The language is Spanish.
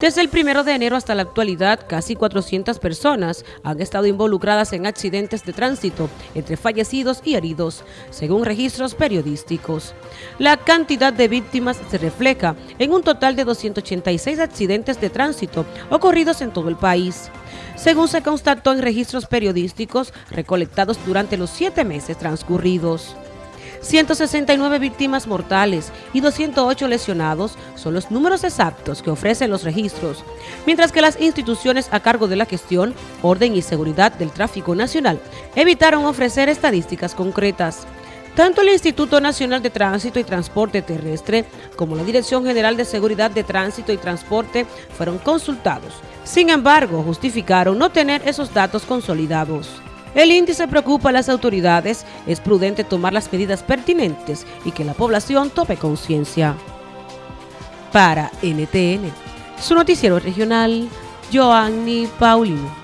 Desde el 1 de enero hasta la actualidad, casi 400 personas han estado involucradas en accidentes de tránsito, entre fallecidos y heridos, según registros periodísticos. La cantidad de víctimas se refleja en un total de 286 accidentes de tránsito ocurridos en todo el país. Según se constató en registros periodísticos recolectados durante los siete meses transcurridos. 169 víctimas mortales y 208 lesionados son los números exactos que ofrecen los registros, mientras que las instituciones a cargo de la gestión, orden y seguridad del tráfico nacional evitaron ofrecer estadísticas concretas. Tanto el Instituto Nacional de Tránsito y Transporte Terrestre como la Dirección General de Seguridad de Tránsito y Transporte fueron consultados. Sin embargo, justificaron no tener esos datos consolidados. El índice preocupa a las autoridades, es prudente tomar las medidas pertinentes y que la población tope conciencia. Para NTN, su noticiero regional, Joanny Paulino.